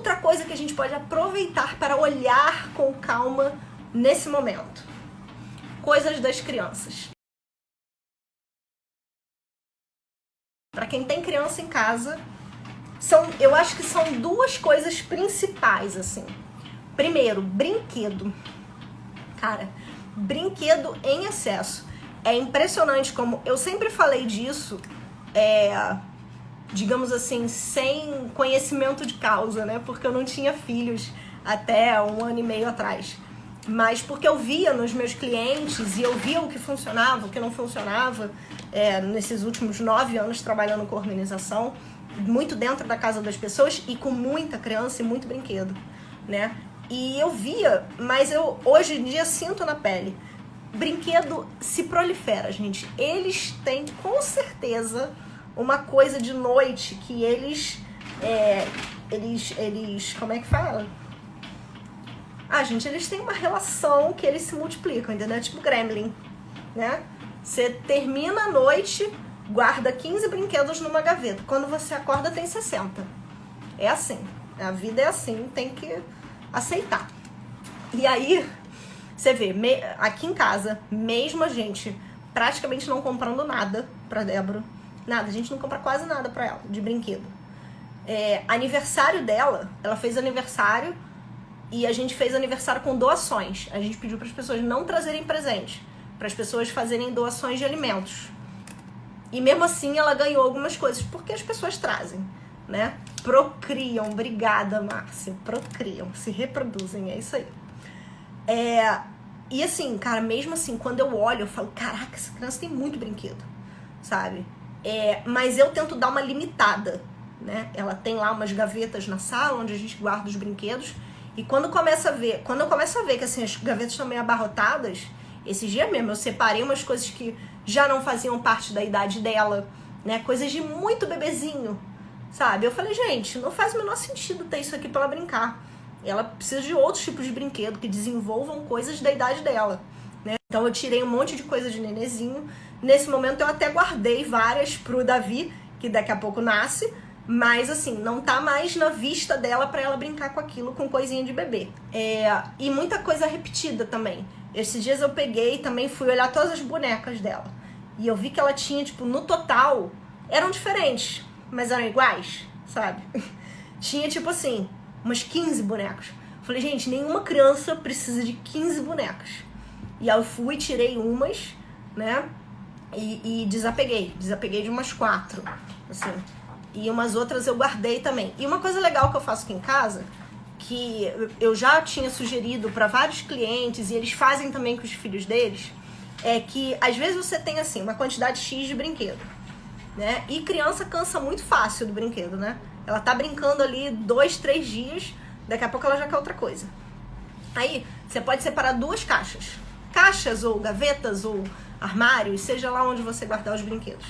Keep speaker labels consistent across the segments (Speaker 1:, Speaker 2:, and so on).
Speaker 1: outra coisa que a gente pode aproveitar para olhar com calma nesse momento? Coisas das crianças. Para quem tem criança em casa, são, eu acho que são duas coisas principais assim. Primeiro, brinquedo. Cara, brinquedo em excesso. É impressionante como eu sempre falei disso, é, digamos assim, sem conhecimento de causa, né? Porque eu não tinha filhos até um ano e meio atrás. Mas porque eu via nos meus clientes e eu via o que funcionava, o que não funcionava é, nesses últimos nove anos trabalhando com organização, muito dentro da casa das pessoas e com muita criança e muito brinquedo, né? E eu via, mas eu hoje em dia sinto na pele. Brinquedo se prolifera, gente. Eles têm com certeza uma coisa de noite que eles. É, eles. Eles. Como é que fala? Ah, gente, eles têm uma relação que eles se multiplicam, entendeu? Tipo Gremlin, né? Você termina a noite, guarda 15 brinquedos numa gaveta. Quando você acorda, tem 60. É assim. A vida é assim, tem que aceitar. E aí, você vê, me, aqui em casa, mesmo a gente praticamente não comprando nada pra Débora, nada, a gente não compra quase nada pra ela de brinquedo. É, aniversário dela, ela fez aniversário e a gente fez aniversário com doações. A gente pediu para as pessoas não trazerem presente, para as pessoas fazerem doações de alimentos. E mesmo assim ela ganhou algumas coisas, porque as pessoas trazem né? Procriam, obrigada, Márcia. Procriam, se reproduzem, é isso aí. É, e assim, cara, mesmo assim, quando eu olho, eu falo, caraca, essa criança tem muito brinquedo, sabe? É, mas eu tento dar uma limitada, né? Ela tem lá umas gavetas na sala onde a gente guarda os brinquedos. E quando começa a ver, quando eu começo a ver que assim, as gavetas estão meio abarrotadas, esses dias mesmo eu separei umas coisas que já não faziam parte da idade dela, né? Coisas de muito bebezinho, sabe? Eu falei, gente, não faz o menor sentido ter isso aqui para ela brincar. Ela precisa de outros tipos de brinquedo que desenvolvam coisas da idade dela, né? Então eu tirei um monte de coisa de nenezinho. Nesse momento eu até guardei várias pro Davi, que daqui a pouco nasce, mas assim, não tá mais na vista dela para ela brincar com aquilo, com coisinha de bebê. É, e muita coisa repetida também. Esses dias eu peguei também fui olhar todas as bonecas dela. E eu vi que ela tinha, tipo, no total, eram diferentes mas eram iguais, sabe? Tinha tipo assim, umas 15 bonecos. Falei, gente, nenhuma criança precisa de 15 bonecas. E aí eu fui, tirei umas, né? E, e desapeguei. Desapeguei de umas quatro, assim. E umas outras eu guardei também. E uma coisa legal que eu faço aqui em casa, que eu já tinha sugerido para vários clientes, e eles fazem também com os filhos deles, é que às vezes você tem assim, uma quantidade X de brinquedo né? E criança cansa muito fácil do brinquedo, né? Ela tá brincando ali dois, três dias, daqui a pouco ela já quer outra coisa. Aí você pode separar duas caixas, caixas ou gavetas ou armários, seja lá onde você guardar os brinquedos.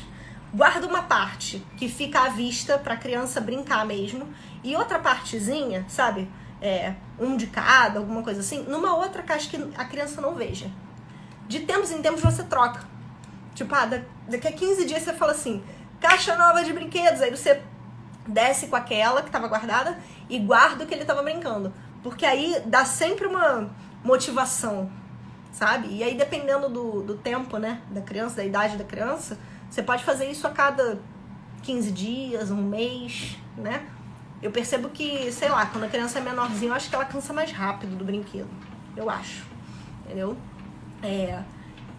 Speaker 1: Guarda uma parte que fica à vista para a criança brincar mesmo e outra partezinha, sabe? É, um de cada, alguma coisa assim, numa outra caixa que a criança não veja. De tempos em tempos você troca. Tipo, ah, daqui a 15 dias você fala assim, caixa nova de brinquedos. Aí você desce com aquela que estava guardada e guarda o que ele estava brincando. Porque aí dá sempre uma motivação, sabe? E aí, dependendo do, do tempo, né, da criança, da idade da criança, você pode fazer isso a cada 15 dias, um mês, né? Eu percebo que, sei lá, quando a criança é menorzinha, eu acho que ela cansa mais rápido do brinquedo. Eu acho. Entendeu? É.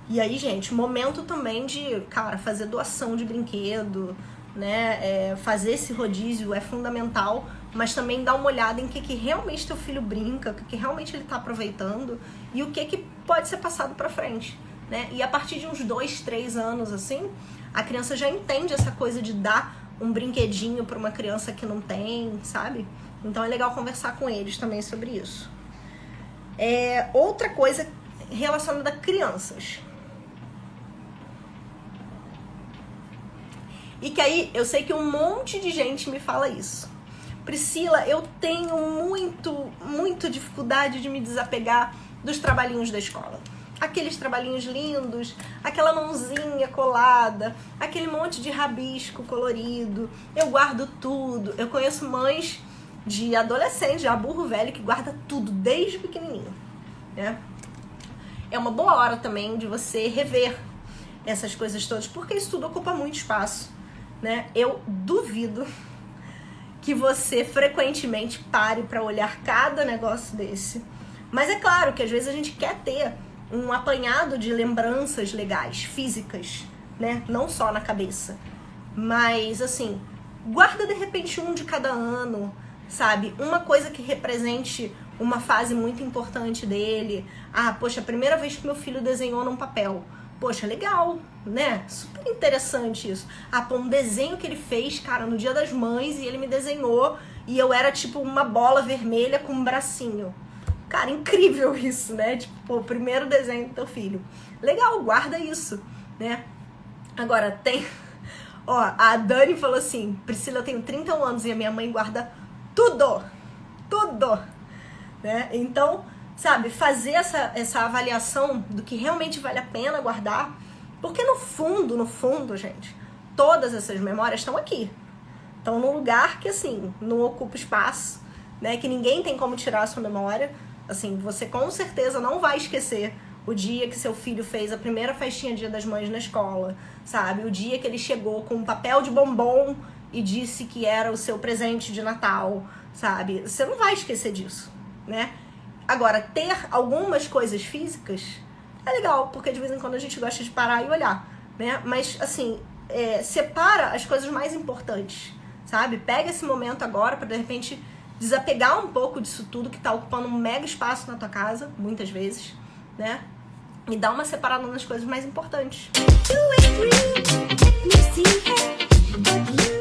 Speaker 1: E aí, gente, momento também de, cara, fazer doação de brinquedo, né? É, fazer esse rodízio é fundamental, mas também dar uma olhada em que, que realmente teu filho brinca, o que, que realmente ele está aproveitando e o que, que pode ser passado para frente, né? E a partir de uns dois, três anos, assim, a criança já entende essa coisa de dar um brinquedinho para uma criança que não tem, sabe? Então é legal conversar com eles também sobre isso. É, outra coisa relacionada a crianças. E que aí eu sei que um monte de gente me fala isso. Priscila, eu tenho muito, muito dificuldade de me desapegar dos trabalhinhos da escola. Aqueles trabalhinhos lindos, aquela mãozinha colada, aquele monte de rabisco colorido. Eu guardo tudo. Eu conheço mães de adolescente, já burro velho que guarda tudo desde pequenininho, né? É uma boa hora também de você rever essas coisas todas, porque isso tudo ocupa muito espaço, né? Eu duvido que você frequentemente pare para olhar cada negócio desse. Mas é claro que às vezes a gente quer ter um apanhado de lembranças legais, físicas, né? Não só na cabeça. Mas assim, guarda de repente um de cada ano, sabe? Uma coisa que represente uma fase muito importante dele. Ah, poxa, a primeira vez que meu filho desenhou num papel. Poxa, legal, né? Super interessante isso. Ah, pô, um desenho que ele fez, cara, no dia das mães e ele me desenhou e eu era tipo uma bola vermelha com um bracinho. Cara, incrível isso, né? Tipo, pô, o primeiro desenho do teu filho. Legal, guarda isso, né? Agora, tem. Ó, a Dani falou assim: Priscila, eu tenho 31 anos e a minha mãe guarda tudo, tudo, né? Então, sabe, fazer essa, essa avaliação do que realmente vale a pena guardar, porque no fundo, no fundo, gente, todas essas memórias estão aqui, estão num lugar que assim não ocupa espaço, né? Que ninguém tem como tirar a sua memória. Assim, você com certeza não vai esquecer o dia que seu filho fez a primeira festinha Dia das Mães na escola, sabe? O dia que ele chegou com um papel de bombom e disse que era o seu presente de Natal, sabe? Você não vai esquecer disso, né? Agora, ter algumas coisas físicas é legal, porque de vez em quando a gente gosta de parar e olhar, né? Mas, assim, é, separa as coisas mais importantes, sabe? Pega esse momento agora para de repente desapegar um pouco disso tudo que tá ocupando um mega espaço na tua casa, muitas vezes, né? E dar uma separada nas coisas mais importantes. You